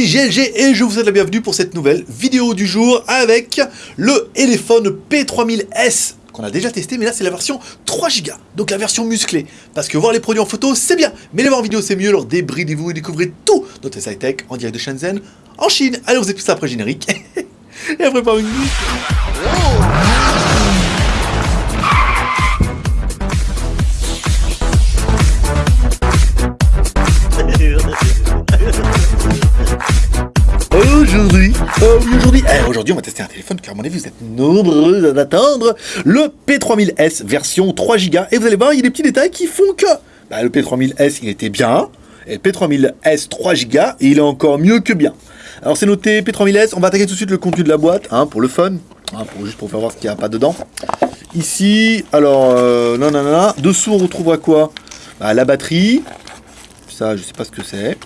suis GLG et je vous souhaite la bienvenue pour cette nouvelle vidéo du jour avec le téléphone P3000S qu'on a déjà testé, mais là c'est la version 3 Go, donc la version musclée. Parce que voir les produits en photo c'est bien, mais les voir en vidéo c'est mieux, alors débridez-vous et découvrez tout notre sci tech en direct de Shenzhen, en Chine. Allez, on vous plus ça après générique. et après pas une Aujourd'hui, oui aujourd'hui, eh, aujourd'hui on va tester un téléphone car à mon avis vous êtes nombreux à attendre. Le P3000S version 3 Go et vous allez voir il y a des petits détails qui font que bah, le P3000S il était bien. Et le P3000S 3 Go il est encore mieux que bien. Alors c'est noté P3000S, on va attaquer tout de suite le contenu de la boîte hein, pour le fun, hein, juste pour faire voir ce qu'il n'y a pas dedans. Ici, alors euh, non non non, dessous on retrouvera quoi? Bah, La batterie, ça je sais pas ce que c'est.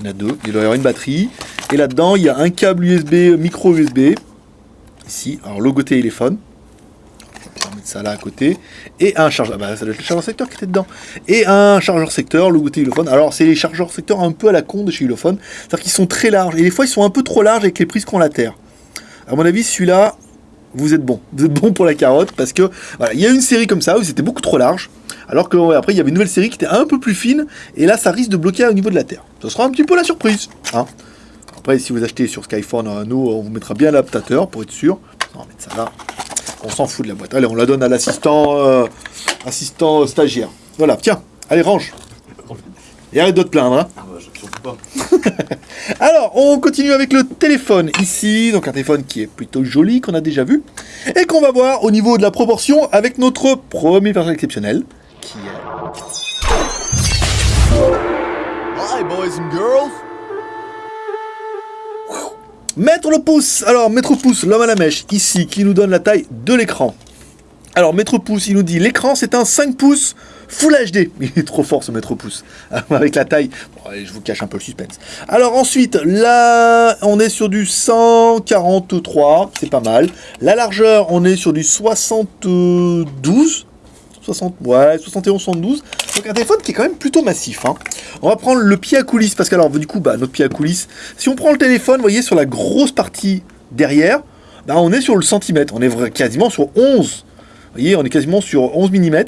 Il y en a deux. Il doit y avoir une batterie. Et là-dedans, il y a un câble USB, micro USB. Ici, alors logo téléphone. On va mettre ça là à côté. Et un chargeur. Bah, ça le chargeur secteur qui était dedans. Et un chargeur secteur, logo téléphone. Alors, c'est les chargeurs secteur un peu à la con de chez Ulefone. C'est-à-dire qu'ils sont très larges. Et des fois, ils sont un peu trop larges avec les prises qu'on la terre. À mon avis, celui-là, vous êtes bon. Vous êtes bon pour la carotte parce que voilà, il y a une série comme ça où c'était beaucoup trop large. Alors que après il y avait une nouvelle série qui était un peu plus fine et là ça risque de bloquer au niveau de la Terre. Ce sera un petit peu la surprise. Hein. Après si vous achetez sur Skyphone, euh, nous on vous mettra bien l'adaptateur pour être sûr. On va mettre ça là. On s'en fout de la boîte. Allez, on la donne à l'assistant euh, assistant stagiaire. Voilà, tiens, allez range. Et arrête de te plaindre. Hein. Ah bah, Alors, on continue avec le téléphone ici. Donc un téléphone qui est plutôt joli, qu'on a déjà vu. Et qu'on va voir au niveau de la proportion avec notre premier version exceptionnel. Qui est... Hi boys and girls Mettre le pouce Alors, mettre pouce, l'homme à la mèche, ici, qui nous donne la taille de l'écran. Alors, mètre pouce, il nous dit l'écran, c'est un 5 pouces Full HD. Il est trop fort ce mètre pouce. Avec la taille. Je vous cache un peu le suspense. Alors ensuite, là, on est sur du 143. C'est pas mal. La largeur, on est sur du 72. 60, ouais, 71, 72. Donc un téléphone qui est quand même plutôt massif. Hein. On va prendre le pied à coulisses, parce que alors, du coup, bah, notre pied à coulisses, si on prend le téléphone, vous voyez, sur la grosse partie derrière, bah, on est sur le centimètre. On est quasiment sur 11. Vous voyez, on est quasiment sur 11 mm.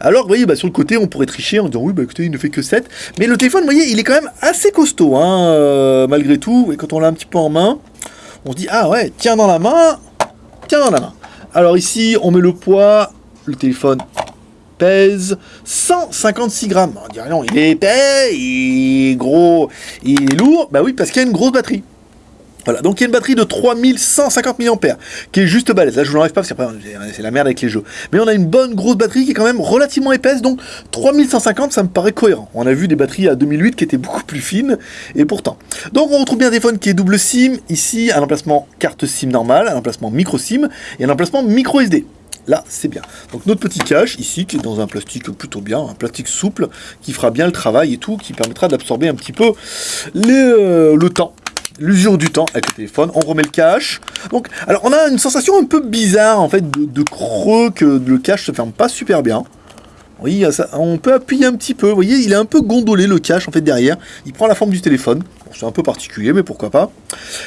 Alors, vous voyez, bah, sur le côté, on pourrait tricher en disant, oui, bah écoutez, il ne fait que 7. Mais le téléphone, vous voyez, il est quand même assez costaud, hein, euh, malgré tout. Et quand on l'a un petit peu en main, on se dit, ah ouais, tiens dans la main, tiens dans la main. Alors ici, on met le poids, le téléphone pèse 156 grammes. On dirait non, il est épais, il est gros, il est lourd. Bah oui, parce qu'il y a une grosse batterie. Voilà, donc il y a une batterie de 3150 mAh, qui est juste balèze. Là, je vous l'enlève pas, parce que c'est la merde avec les jeux. Mais on a une bonne grosse batterie qui est quand même relativement épaisse, donc 3150, ça me paraît cohérent. On a vu des batteries à 2008 qui étaient beaucoup plus fines, et pourtant. Donc on retrouve bien un téléphone qui est double SIM, ici, un emplacement carte SIM normale, un emplacement micro SIM, et un emplacement micro SD. Là, c'est bien. Donc notre petit cache, ici, qui est dans un plastique plutôt bien, un plastique souple, qui fera bien le travail et tout, qui permettra d'absorber un petit peu euh, le temps l'usure du temps avec le téléphone, on remet le cache. Donc, alors on a une sensation un peu bizarre en fait de, creux que le cache se ferme pas super bien. Oui, on peut appuyer un petit peu. Vous voyez, il est un peu gondolé le cache en fait derrière. Il prend la forme du téléphone c'est un peu particulier, mais pourquoi pas.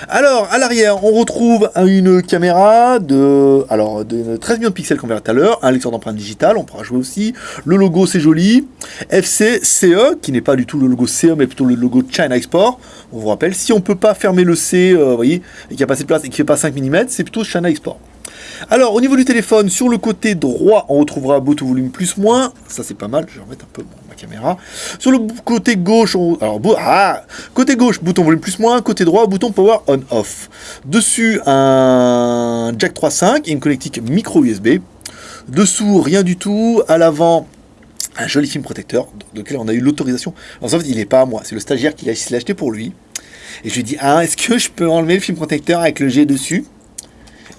Alors, à l'arrière, on retrouve une caméra de, alors, de 13 millions de pixels qu'on verra tout à l'heure, un lecteur d'empreintes digitales, on pourra jouer aussi. Le logo, c'est joli. FC CE, qui n'est pas du tout le logo CE, mais plutôt le logo China Export. On vous rappelle, si on peut pas fermer le C, euh, vous voyez, et qu'il n'y a pas assez de place et qu'il fait pas 5 mm, c'est plutôt China Export. Alors, au niveau du téléphone, sur le côté droit, on retrouvera bouton volume plus moins. Ça, c'est pas mal. Je vais remettre un peu ma caméra. Sur le côté gauche, on... alors, ah, côté gauche, bouton volume plus moins. Côté droit, bouton power on off. Dessus, un jack 3.5 et une connectique micro USB. Dessous, rien du tout. À l'avant, un joli film protecteur, de lequel on a eu l'autorisation. En fait, il n'est pas à moi, c'est le stagiaire qui l'a acheté pour lui. Et je lui dis, ah, est-ce que je peux enlever le film protecteur avec le G dessus?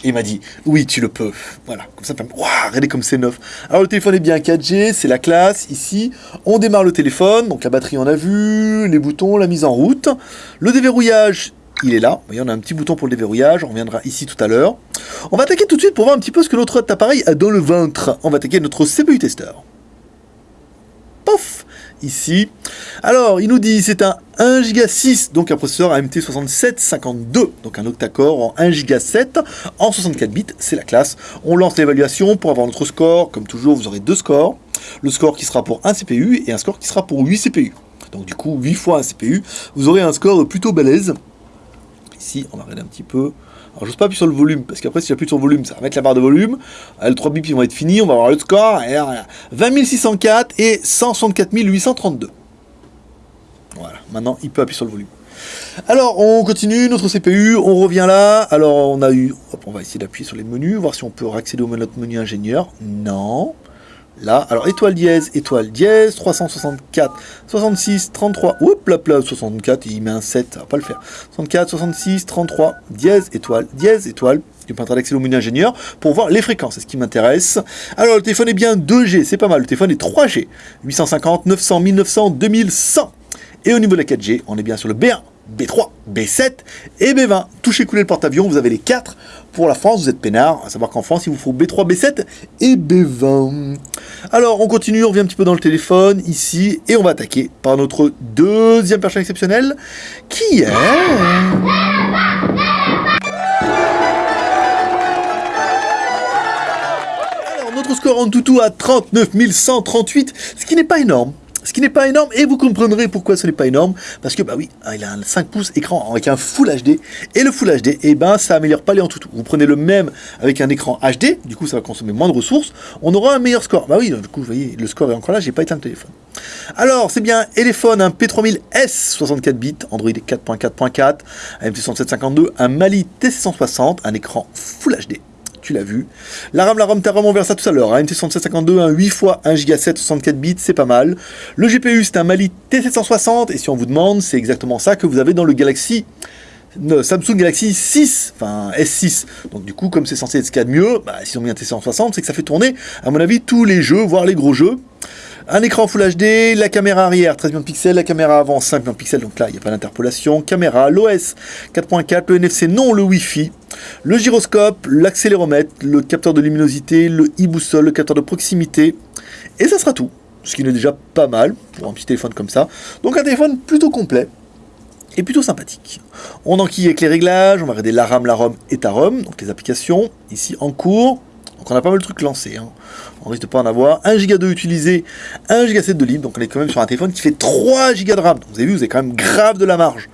Il m'a dit, oui, tu le peux. Voilà, comme ça, waouh, regardez comme c'est neuf. Alors le téléphone est bien 4G, c'est la classe. Ici, on démarre le téléphone, donc la batterie on a vu, les boutons, la mise en route. Le déverrouillage, il est là. Voyez, on a un petit bouton pour le déverrouillage, on reviendra ici tout à l'heure. On va attaquer tout de suite pour voir un petit peu ce que notre appareil a dans le ventre. On va attaquer notre CPU tester. pof, ici. Alors, il nous dit c'est un 1 Go 6, donc un processeur AMT 6752, donc un octa-core en 1 Go 7 en 64 bits, c'est la classe. On lance l'évaluation pour avoir notre score, comme toujours vous aurez deux scores, le score qui sera pour un CPU et un score qui sera pour 8 CPU. Donc du coup 8 fois un CPU, vous aurez un score plutôt balèze. Ici, on va regarder un petit peu. Alors, j'ose pas appuyer sur le volume, parce qu'après, si j'appuie sur le volume, ça va mettre la barre de volume. Les 3 bips, ils vont être finis. On va avoir le score. 20 604 et 164 832. Voilà. Maintenant, il peut appuyer sur le volume. Alors, on continue notre CPU, on revient là. Alors, on a eu... On va essayer d'appuyer sur les menus, voir si on peut accéder au menu ingénieur. Non. Là, alors étoile dièse, étoile dièse, 364, 66, 33, oups, là, là, 64, il met un 7, ça va pas le faire. 64, 66, 33, dièse, étoile, dièse, étoile. Peux d'accéder au menu ingénieur pour voir les fréquences, c'est ce qui m'intéresse. Alors le téléphone est bien 2G, c'est pas mal, le téléphone est 3G, 850, 900, 1900, 2100. Et au niveau de la 4G, on est bien sur le B1, B3, B7 et B20. Touchez couler le porte-avions, vous avez les 4. Pour la France, vous êtes peinard, à savoir qu'en France, il vous faut B3, B7 et B20. Alors, on continue, on revient un petit peu dans le téléphone, ici, et on va attaquer par notre deuxième personne exceptionnelle, qui est... Alors, notre score en toutou à 39 138, ce qui n'est pas énorme. Ce qui n'est pas énorme, et vous comprendrez pourquoi ce n'est pas énorme, parce que bah oui, hein, il a un 5 pouces écran avec un Full HD, et le Full HD, et eh ben ça améliore pas les en tout. Vous prenez le même avec un écran HD, du coup ça va consommer moins de ressources, on aura un meilleur score. Bah oui, du coup vous voyez, le score est encore là, j'ai pas éteint le téléphone. Alors c'est bien téléphone, un P3000S 64 bits, Android 4.4.4, un MT6752, un Mali T660, un écran Full HD tu l'as vu. La RAM, la ROM, ta ROM, on verra ça tout à l'heure. Un MT6752, un 8 x 1 Go 7, 64 bits, c'est pas mal. Le GPU, c'est un Mali T760, et si on vous demande, c'est exactement ça que vous avez dans le Galaxy Samsung Galaxy 6, enfin S6. Donc du coup, comme c'est censé être ce qu'il y a de mieux, si on met un T760, c'est que ça fait tourner, à mon avis, tous les jeux, voire les gros jeux. Un écran Full HD, la caméra arrière 13 millions de pixels, la caméra avant 5 millions de pixels, donc là il n'y a pas d'interpolation. Caméra, l'OS 4.4, le NFC non, le Wi-Fi, le gyroscope, l'accéléromètre, le capteur de luminosité, le e-boussole, le capteur de proximité, et ça sera tout. Ce qui est déjà pas mal pour un petit téléphone comme ça. Donc un téléphone plutôt complet et plutôt sympathique. On enquille avec les réglages, on va regarder la RAM, la ROM et ta ROM, donc les applications, ici en cours. Donc on a pas mal de trucs lancés. Hein. On risque de pas en avoir. 1 Go 2 utilisé, 1 Go 7 de libre. Donc on est quand même sur un téléphone qui fait 3 Go de RAM. vous avez vu, vous avez quand même grave de la marge.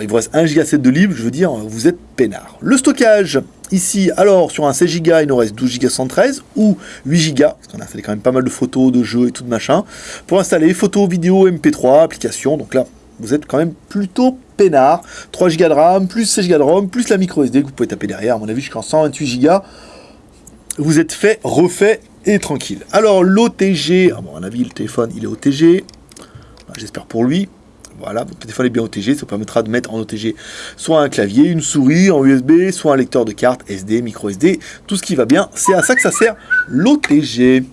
Il vous reste 1 Go 7 de libre, je veux dire, vous êtes peinard. Le stockage, ici, alors sur un 16 Go, il nous reste 12 Go 113 ou 8 Go, parce qu'on a fait quand même pas mal de photos, de jeux et tout de machin. Pour installer photos, vidéos, MP3, applications. Donc là, vous êtes quand même plutôt peinard. 3 Go de RAM, plus 16 Go de ROM, plus la micro SD que vous pouvez taper derrière. À mon avis, jusqu'en 128 Go vous êtes fait, refait et tranquille. Alors l'OTG, à mon avis le téléphone il est OTG, j'espère pour lui. Voilà, votre téléphone est bien OTG, ça vous permettra de mettre en OTG soit un clavier, une souris en USB, soit un lecteur de carte SD, micro SD, tout ce qui va bien. C'est à ça que ça sert l'OTG.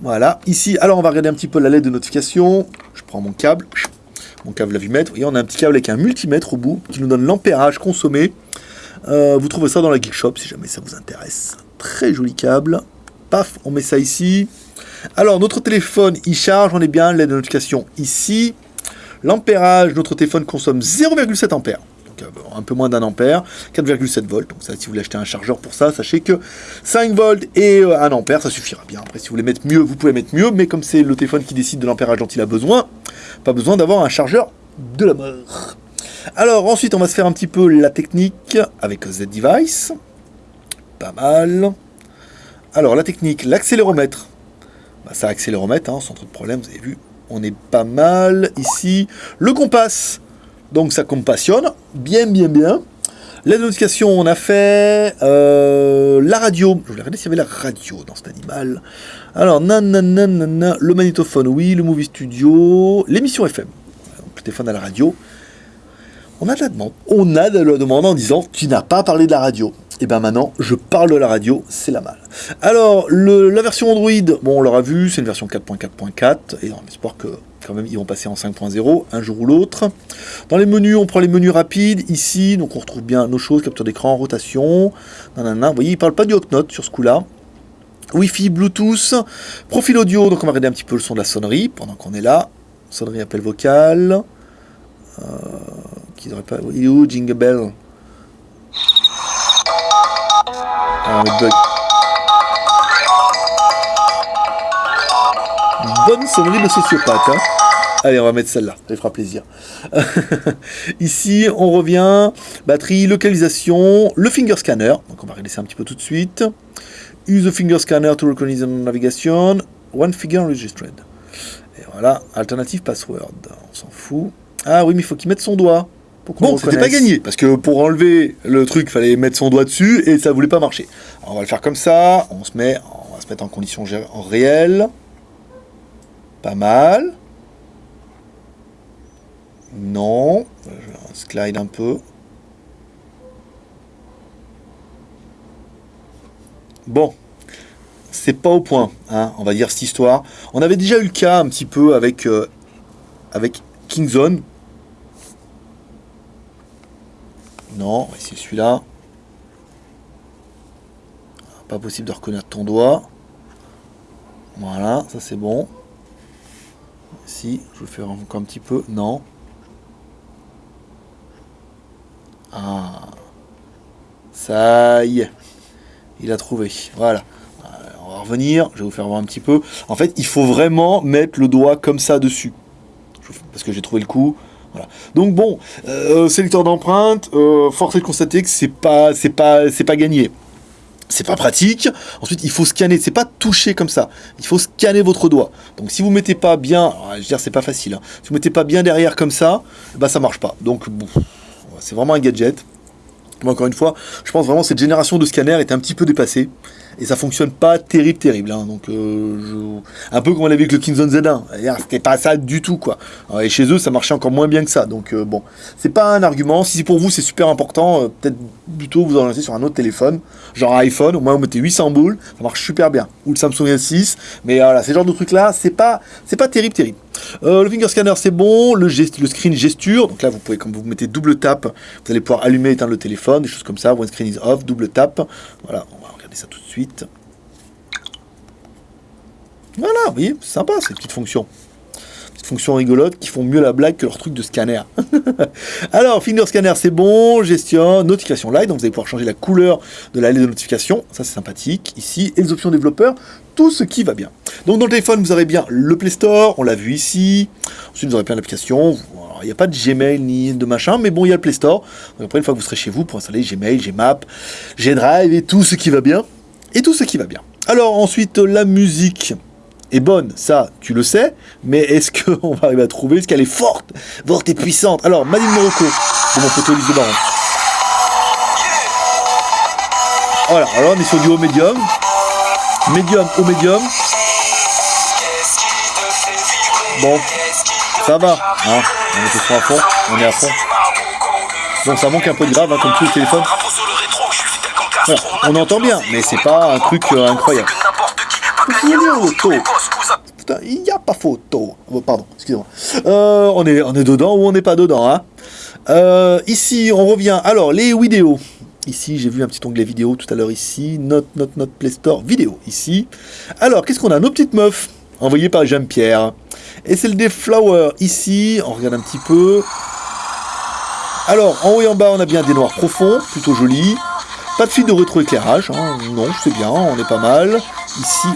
Voilà, ici, alors on va regarder un petit peu la lettre de notification. Je prends mon câble, mon câble la vue-mètre. Vous on a un petit câble avec un multimètre au bout qui nous donne l'ampérage consommé euh, vous trouvez ça dans la Geek Shop si jamais ça vous intéresse. Très joli câble. Paf, on met ça ici. Alors, notre téléphone, il charge, on est bien, l'aide de notification ici. L'ampérage, notre téléphone consomme 0,7 ampères. Donc, euh, un peu moins d'un ampère, 4,7 volts. Donc ça, si vous voulez acheter un chargeur pour ça, sachez que 5 volts et 1 euh, ampère, ça suffira bien. Après, si vous voulez mettre mieux, vous pouvez mettre mieux, mais comme c'est le téléphone qui décide de l'ampérage dont il a besoin, pas besoin d'avoir un chargeur de la mort. Alors ensuite, on va se faire un petit peu la technique avec Z-Device. Pas mal. Alors la technique, l'accéléromètre. Bah, ça accéléromètre, hein, sans trop de problème, vous avez vu. On est pas mal ici. Le compas, donc ça compassionne. Bien, bien, bien. La notification, on a fait euh, la radio. Je voulais regarder s'il y avait la radio dans cet animal. Alors, nan, le magnétophone, oui, le movie studio, l'émission FM. Le téléphone à la radio on a de la demande. On a de la demande en disant tu n'as pas parlé de la radio. Et bien maintenant, je parle de la radio, c'est la mal. Alors, la version Android, bon, on l'aura vu, c'est une version 4.4.4, et on espère que quand même ils vont passer en 5.0 un jour ou l'autre. Dans les menus, on prend les menus rapides, ici, donc on retrouve bien nos choses, capture d'écran, rotation. Vous voyez, il ne parle pas du Hawknote sur ce coup-là. Wi-Fi, Bluetooth, profil audio, donc on va regarder un petit peu le son de la sonnerie pendant qu'on est là. Sonnerie appel vocal. Euh, qui devrait pas. Il est où Jingle Bell? Bonne sonnerie de sociopathe. Hein Allez, on va mettre celle-là, ça fera plaisir. Ici, on revient. Batterie, localisation, le finger scanner. Donc on va ça un petit peu tout de suite. Use the finger scanner to recognize navigation. One figure registered. Et voilà, alternative password. On s'en fout. Ah oui, mais il faut qu'il mette son doigt. Bon, c'était pas gagné, parce que pour enlever le truc, il fallait mettre son doigt dessus, et ça voulait pas marcher. Alors, on va le faire comme ça, on se met, on va se mettre en condition en réel. Pas mal. Non, je slide un peu. Bon, c'est pas au point, hein, on va dire cette histoire. On avait déjà eu le cas un petit peu avec, euh, avec Kingzone. Non, essayer celui-là. Pas possible de reconnaître ton doigt. Voilà, ça c'est bon. Si, je vais faire encore un petit peu. Non. Ah. Ça y est. Il a trouvé. Voilà. Euh, on va revenir. Je vais vous faire voir un petit peu. En fait, il faut vraiment mettre le doigt comme ça dessus. Parce que j'ai trouvé le coup. Donc bon, euh, sélecteur d'empreinte, euh, force est de constater que c'est pas, c'est pas, c'est pas gagné. C'est pas pratique. Ensuite, il faut scanner. C'est pas toucher comme ça. Il faut scanner votre doigt. Donc, si vous mettez pas bien, je veux dire, c'est pas facile. Hein. Si vous mettez pas bien derrière comme ça, bah ça marche pas. Donc, c'est vraiment un gadget. Mais encore une fois, je pense vraiment que cette génération de scanners est un petit peu dépassée. Et ça fonctionne pas terrible, terrible. Hein. Donc, euh, un peu comme on l'avait avec le Kingzone Z1. C'était pas ça du tout, quoi. Et chez eux, ça marchait encore moins bien que ça. Donc, euh, bon, c'est pas un argument. Si pour vous c'est super important, euh, peut-être plutôt vous orienter sur un autre téléphone, genre iPhone. Au moins, vous mettez 800 boules, ça marche super bien. Ou le Samsung S6. Mais voilà, ces genres de trucs-là, c'est pas, c'est pas terrible, terrible. Euh, le finger scanner c'est bon, le, le screen gesture, donc là vous pouvez, quand vous mettez double tap, vous allez pouvoir allumer et éteindre le téléphone, des choses comme ça, one screen is off, double tap, voilà, ça tout de suite. Voilà, vous voyez, sympa ces petites fonctions. Petites fonctions rigolotes qui font mieux la blague que leur truc de scanner. Alors, finger scanner c'est bon, gestion, notification light, donc vous allez pouvoir changer la couleur de la lettre de notification, ça c'est sympathique, ici, et les options développeurs, tout ce qui va bien. Donc dans le téléphone, vous aurez bien le Play Store, on l'a vu ici. Ensuite, vous aurez plein d'applications. Il n'y a pas de Gmail ni de machin, mais bon, il y a le Play Store. Donc après, une fois que vous serez chez vous, pour installer Gmail, Gmap, Gdrive et tout ce qui va bien. Et tout ce qui va bien. Alors ensuite, la musique est bonne, ça, tu le sais, mais est-ce qu'on va arriver à trouver Est-ce qu'elle est forte, forte et puissante? Alors, Madine Morocco, c'est mon photo de Baron. Voilà, alors on est sur du haut médium, médium au médium. Bon, ça va, hein on est à fond, on est à fond. Bon, ça manque un peu de grave, hein, comme tout le téléphone. on entend bien, mais c'est pas un truc euh, incroyable. il n'y a pas photo. Oh, pardon, excusez-moi. Euh, on, est, on est dedans ou on n'est pas dedans, hein euh, Ici, on revient. Alors, les vidéos. Ici, j'ai vu un petit onglet vidéo tout à l'heure ici. Note, note, note, Play Store, vidéo ici. Alors, qu'est-ce qu'on a? Nos petites meufs, envoyées par Jean-Pierre. Et c'est le des Flower ici. On regarde un petit peu. Alors, en haut et en bas, on a bien des noirs profonds, plutôt jolis. Pas de fil de rétroéclairage, hein. non, c'est bien, on est pas mal. Ici,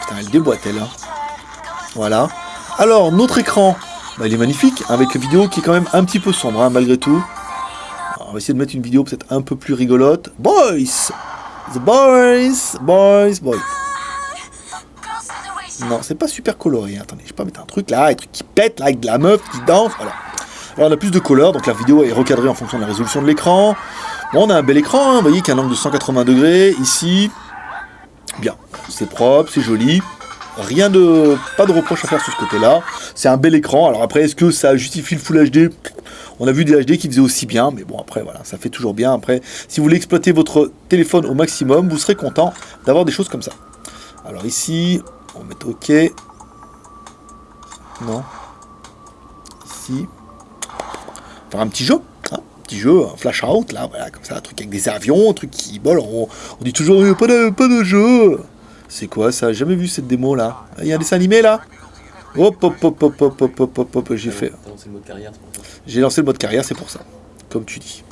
putain, elle déboîte elle. Hein. Voilà. Alors, notre écran, bah, il est magnifique, avec une vidéo qui est quand même un petit peu sombre, hein, malgré tout on va essayer de mettre une vidéo peut-être un peu plus rigolote. Boys The boys Boys Boys Non, c'est pas super coloré. Attendez, je vais pas mettre un truc là, un truc qui pète, là, avec de la meuf qui danse, voilà. Alors on a plus de couleurs, donc la vidéo est recadrée en fonction de la résolution de l'écran. Bon, on a un bel écran, hein, vous voyez, qui a un angle de 180 degrés, ici. Bien, c'est propre, c'est joli. Rien de... pas de reproche à faire sur ce côté-là. C'est un bel écran. Alors après, est-ce que ça justifie le Full HD on a vu des HD qui faisaient aussi bien, mais bon, après, voilà, ça fait toujours bien. Après, si vous voulez exploiter votre téléphone au maximum, vous serez content d'avoir des choses comme ça. Alors ici, on va mettre OK. Non. Ici. Faire un petit jeu. Hein un petit jeu, un flash out, là, voilà, comme ça, un truc avec des avions, un truc qui... Bon, on, dit toujours, pas de, pas de jeu C'est quoi ça? Jamais vu cette démo là. Il y a un dessin animé là Hop hop hop hop hop hop hop hop hop, j'ai fait. J'ai lancé le mode carrière, c'est pour ça. Comme tu dis.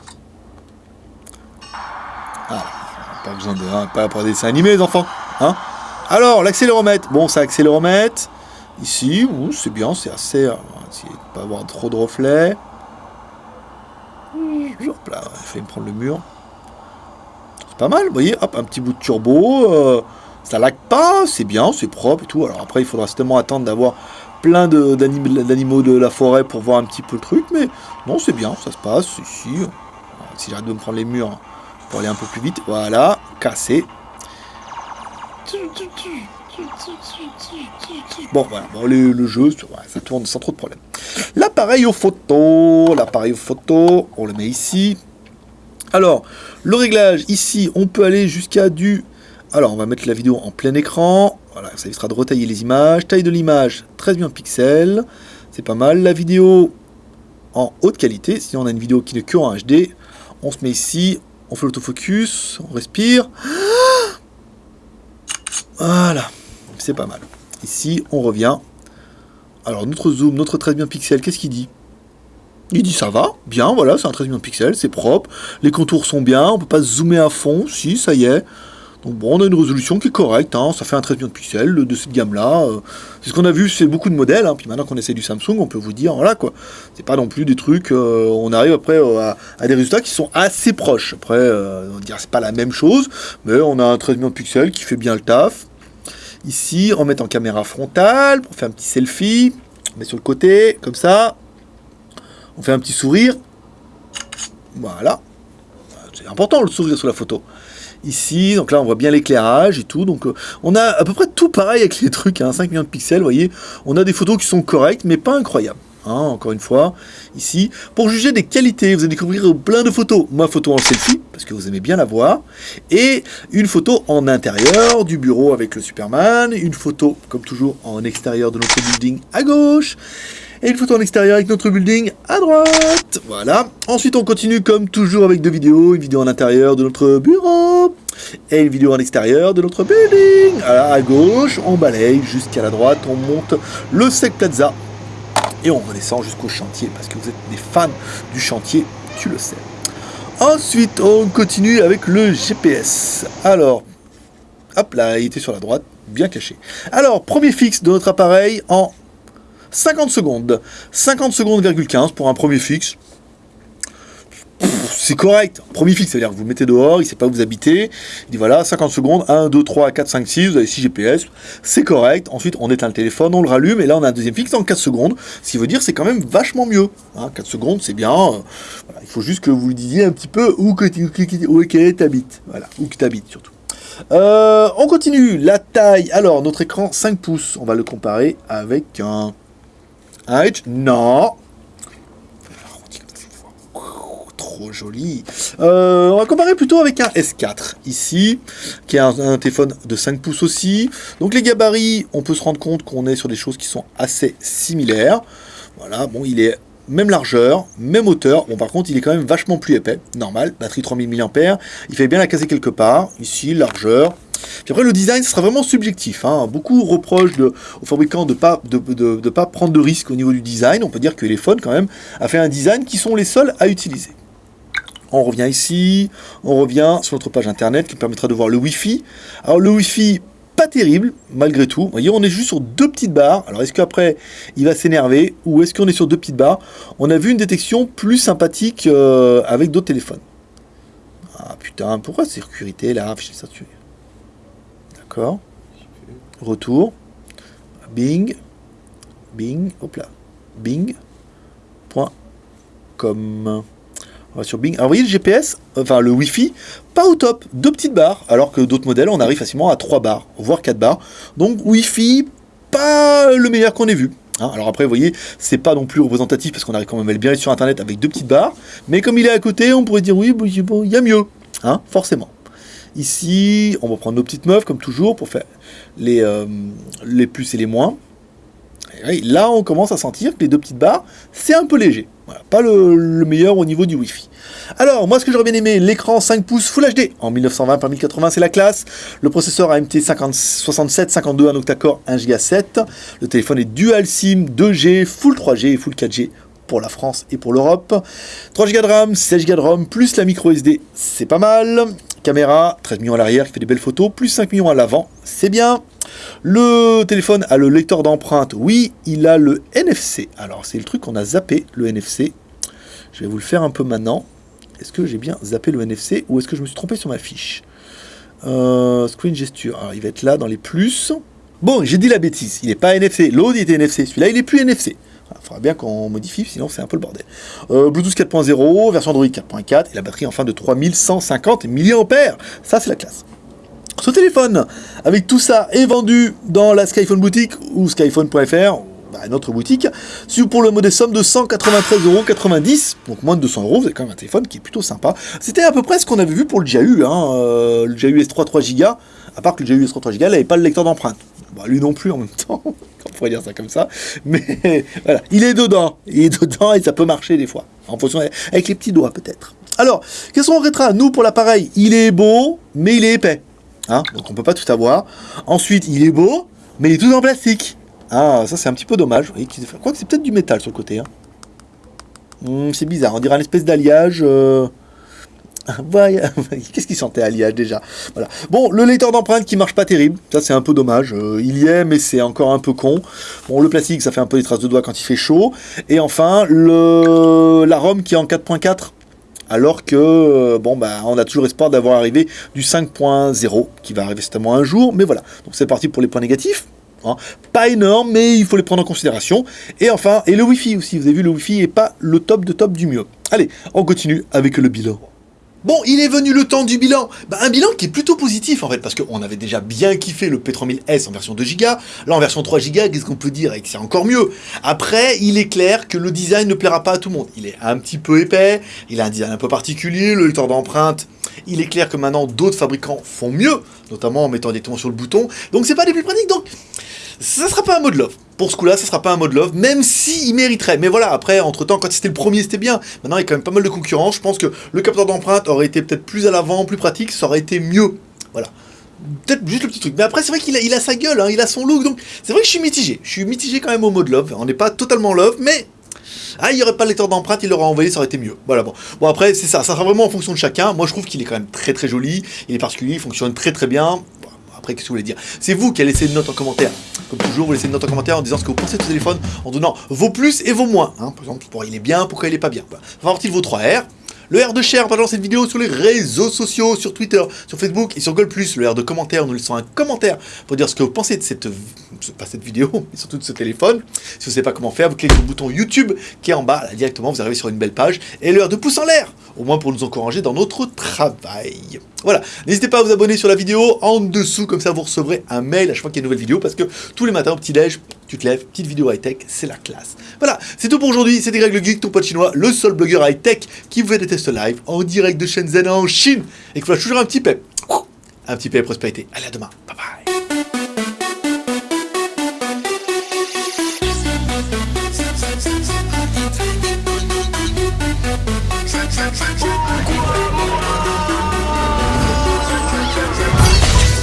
Ah, pas besoin de. Hein, pas pour des dessins animés, les enfants. Hein? Alors, l'accéléromètre. Bon, ça accéléromètre. Ici, c'est bien, c'est assez. euh, essayer de pas avoir trop de reflets. Là, il fallait me prendre le mur. C'est pas mal, vous voyez, hop, un petit bout de turbo. euh, ça lag pas, c'est bien, c'est propre et tout. Alors après, il faudra certainement attendre d'avoir plein de- d'anim- d'animaux de la forêt pour voir un petit peu le truc, mais non, c'est bien, ça se passe ici. Si j'arrête de me prendre les murs pour aller un peu plus vite, voilà, cassé. Bon, voilà, le, jeu, ça tourne sans trop de problème. L'appareil aux photos, l'appareil aux photos, on le met ici. Alors, le réglage, ici, on peut aller jusqu'à du... Alors, on va mettre la vidéo en plein écran. Voilà, ça évitera de retailler les images. Taille de l'image, 13 millions de pixels. C'est pas mal. La vidéo en haute qualité. Si on a une vidéo qui n'est que en HD, on se met ici, on fait l'autofocus, on respire. Voilà, c'est pas mal. Ici, on revient. Alors, notre zoom, notre 13 millions de pixels, qu'est-ce qu'il dit? Il dit ça va, bien, voilà, c'est un 13 millions de pixels, c'est propre. Les contours sont bien, on peut pas zoomer à fond, si, ça y est. Donc bon, on a une résolution qui est correcte, hein, ça fait un 13 millions de pixels de cette gamme-là. euh, c'est ce qu'on a vu, c'est beaucoup de modèles, hein, puis maintenant qu'on essaie du Samsung, on peut vous dire, voilà quoi. C'est pas non plus des trucs, euh, on arrive après euh, à, des résultats qui sont assez proches. Après, on dirait c'est pas la même chose, mais on a un 13 millions de pixels qui fait bien le taf. Ici, on met en caméra frontale pour faire un petit selfie. On met sur le côté, comme ça. On fait un petit sourire. Voilà. C'est important le sourire sur la photo. Ici, donc là on voit bien l'éclairage et tout. Donc euh, on a à peu près tout pareil avec les trucs, hein, 5 millions de pixels, vous voyez. On a des photos qui sont correctes, mais pas incroyables. hein, encore une fois, ici. Pour juger des qualités, vous allez découvrir plein de photos. Ma photo en selfie, parce que vous aimez bien la voir. Et une photo en intérieur du bureau avec le Superman. Une photo, comme toujours, en extérieur de notre building à gauche. Et une photo en extérieur avec notre building à droite. Voilà. Ensuite, on continue comme toujours avec deux vidéos. Une vidéo en intérieur de notre bureau. Et une vidéo en extérieur de notre building. À, à gauche, on balaye jusqu'à la droite. On monte le Sec Plaza. Et on redescend jusqu'au chantier. Parce que vous êtes des fans du chantier, tu le sais. Ensuite, on continue avec le GPS. Alors, hop là, il était sur la droite, bien caché. Alors, premier fixe de notre appareil en 50 secondes. 50 secondes, 15 pour un premier fixe. C'est correct. Premier fixe, c'est-à-dire que vous le mettez dehors, il ne sait pas où vous habitez. Il dit voilà, 50 secondes, 1, 2, 3, 4, 5, 6, vous avez 6 GPS. C'est correct. Ensuite, on éteint le téléphone, on le rallume, et là, on a un deuxième fixe en 4 secondes. Ce qui veut dire c'est quand même vachement mieux. Hein, 4 secondes, c'est bien. Euh, il faut juste que vous disiez un petit peu où que tu habites. Voilà, où que tu habites surtout. Euh, on continue. La taille. Alors, notre écran 5 pouces. On va le comparer avec un. Non. Trop joli. Euh, on va comparer plutôt avec un S4 ici, qui est un, un téléphone de 5 pouces aussi. Donc les gabarits, on peut se rendre compte qu'on est sur des choses qui sont assez similaires. Voilà, bon, il est même largeur, même hauteur. Bon, par contre, il est quand même vachement plus épais. Normal, batterie 3000 mAh. Il fait bien la caser quelque part. Ici, largeur. Puis après, le design, sera vraiment subjectif. hein. Beaucoup reprochent aux fabricants de ne pas, de, de- pas prendre de risques au niveau du design. On peut dire que Elephone, quand même, a fait un design qui sont les seuls à utiliser. On revient ici, on revient sur notre page internet qui permettra de voir le Wi-Fi. Alors le Wi-Fi, pas terrible, malgré tout. Vous voyez, on est juste sur deux petites barres. Alors est-ce qu'après, il va s'énerver ou est-ce qu'on est sur deux petites barres? On a vu une détection plus sympathique euh, avec d'autres téléphones. Ah putain, pourquoi sécurité là ça. Retour. Bing. Bing. Hop là. Bing. Point. Com. On va sur Bing. Alors voyez le GPS, enfin le Wi-Fi, pas au top, deux petites barres, alors que d'autres modèles, on arrive facilement à trois barres, voire quatre barres. Donc Wi-Fi, pas le meilleur qu'on ait vu. Hein, alors après, vous voyez, c'est pas non plus représentatif parce qu'on arrive quand même à bien sur internet avec deux petites barres, mais comme il est à côté, on pourrait dire oui, bon, il y a mieux, hein, forcément. Ici, on va prendre nos petites meufs comme toujours pour faire les, euh, plus et les moins. oui, là, on commence à sentir que les deux petites barres, c'est un peu léger. Pas le, le, meilleur au niveau du Wi-Fi. Alors, moi, ce que j'aurais bien aimé, l'écran 5 pouces Full HD en 1920 par 1080, c'est la classe. Le processeur AMT 50, 67 52, un octa-core 1 Go 7. Le téléphone est dual SIM, 2G, Full 3G et Full 4G pour la France et pour l'Europe. 3 Go de RAM, 16 Go de ROM, plus la micro SD, c'est pas mal. Caméra, 13 millions à l'arrière qui fait des belles photos, plus 5 millions à l'avant, c'est bien. Le téléphone a le lecteur d'empreinte, oui, il a le NFC. Alors c'est le truc qu'on a zappé, le NFC. Je vais vous le faire un peu maintenant. Est-ce que j'ai bien zappé le NFC ou est-ce que je me suis trompé sur ma fiche euh, Screen gesture, alors il va être là dans les plus. Bon, j'ai dit la bêtise, il n'est pas NFC, l'autre était NFC, celui-là il est plus NFC. Faudra bien qu'on modifie, sinon c'est un peu le bordel. Euh, Bluetooth 4.0, version Android 4.4, et la batterie enfin de 3150 mAh. Ça, c'est la classe. Ce téléphone, avec tout ça, est vendu dans la Skyphone boutique ou skyphone.fr, bah, notre boutique, pour le modèle somme de 193,90€, donc moins de 200 euros, vous avez quand même un téléphone qui est plutôt sympa. C'était à peu près ce qu'on avait vu pour le JAU, hein, euh, le JAU S3 3Go, à part que le JAU S3 3Go n'avait pas le lecteur d'empreinte. Bah, lui non plus en même temps, pourrait dire ça comme ça, mais voilà, il est dedans, il est dedans et ça peut marcher des fois, en fonction, avec les petits doigts peut-être. Alors, qu'est-ce qu'on regrettera? Nous, pour l'appareil, il est beau, mais il est épais. Hein? Donc on peut pas tout avoir. Ensuite, il est beau, mais il est tout en plastique. Ah, ça c'est un petit peu dommage. Crois que c'est peut-être du métal sur le côté. Hein. Hmm, c'est bizarre, on dirait un espèce d'alliage. Euh... Qu'est-ce qui sentait alliage déjà Voilà. Bon, le lecteur d'empreintes qui marche pas terrible, ça c'est un peu dommage. Euh, il y est, mais c'est encore un peu con. Bon, le plastique, ça fait un peu des traces de doigts quand il fait chaud. Et enfin, le la ROM qui est en 4.4 alors que euh, bon bah on a toujours espoir d'avoir arrivé du 5.0 qui va arriver certainement un jour, mais voilà. Donc c'est parti pour les points négatifs. Hein. Pas énorme, mais il faut les prendre en considération. Et enfin, et le Wi-Fi aussi. Vous avez vu, le Wi-Fi est pas le top de top du mieux. Allez, on continue avec le bilan. Bon, il est venu le temps du bilan. Bah, un bilan qui est plutôt positif en fait, parce qu'on avait déjà bien kiffé le P3000S en version 2 Go. Là, en version 3 Go, qu'est-ce qu'on peut dire Et que c'est encore mieux? Après, il est clair que le design ne plaira pas à tout le monde. Il est un petit peu épais, il a un design un peu particulier, le lecteur d'empreinte. Il est clair que maintenant d'autres fabricants font mieux, notamment en mettant des tons sur le bouton. Donc c'est pas des plus pratiques. Donc ça sera pas un mode love. Pour ce coup-là, ça sera pas un mode love, même s'il mériterait. Mais voilà, après, entre-temps, quand c'était le premier, c'était bien. Maintenant, il y a quand même pas mal de concurrence. Je pense que le capteur d'empreinte aurait été peut-être plus à l'avant, plus pratique, ça aurait été mieux. Voilà. Peut-être juste le petit truc. Mais après, c'est vrai qu'il a, il a sa gueule, hein, il a son look. Donc, c'est vrai que je suis mitigé. Je suis mitigé quand même au mode love. On n'est pas totalement love, mais ah, il n'y aurait pas le lecteur d'empreinte, il l'aurait envoyé, ça aurait été mieux. Voilà, bon. Bon, après, c'est ça, ça sera vraiment en fonction de chacun. Moi, je trouve qu'il est quand même très très joli, il est particulier, il fonctionne très très bien. après, qu'est-ce que vous voulez dire? C'est vous qui allez laisser une note en commentaire. Comme toujours, vous laissez une note en commentaire en disant ce que vous pensez de ce téléphone, en donnant vos plus et vos moins. Hein. Par exemple, pourquoi il est bien, pourquoi il est pas bien. Enfin, partie de vos 3 R. Le R de share en partageant cette vidéo sur les réseaux sociaux, sur Twitter, sur Facebook et sur Google+. Le R de commentaire, nous laissons un commentaire pour dire ce que vous pensez de cette, cette vidéo, mais surtout de ce téléphone. Si vous ne savez pas comment faire, vous cliquez sur le bouton YouTube qui est en bas, directement, vous arrivez sur une belle page. Et le R de pouce en l'air, au moins pour nous encourager dans notre travail. Voilà, n'hésitez pas à vous abonner sur la vidéo en dessous, comme ça vous recevrez un mail à chaque fois qu'il y a une nouvelle vidéo, parce que tous les matins petit-déj, tu te lèves, petite vidéo high-tech, c'est la classe. Voilà, c'est tout pour aujourd'hui, c'était Greg le Geek, ton pote chinois, le seul blogueur high-tech qui vous fait des tests live en direct de Shenzhen en Chine, et qui fera toujours un petit pep. Un petit pep prospérité. Allez, à demain. Bye bye.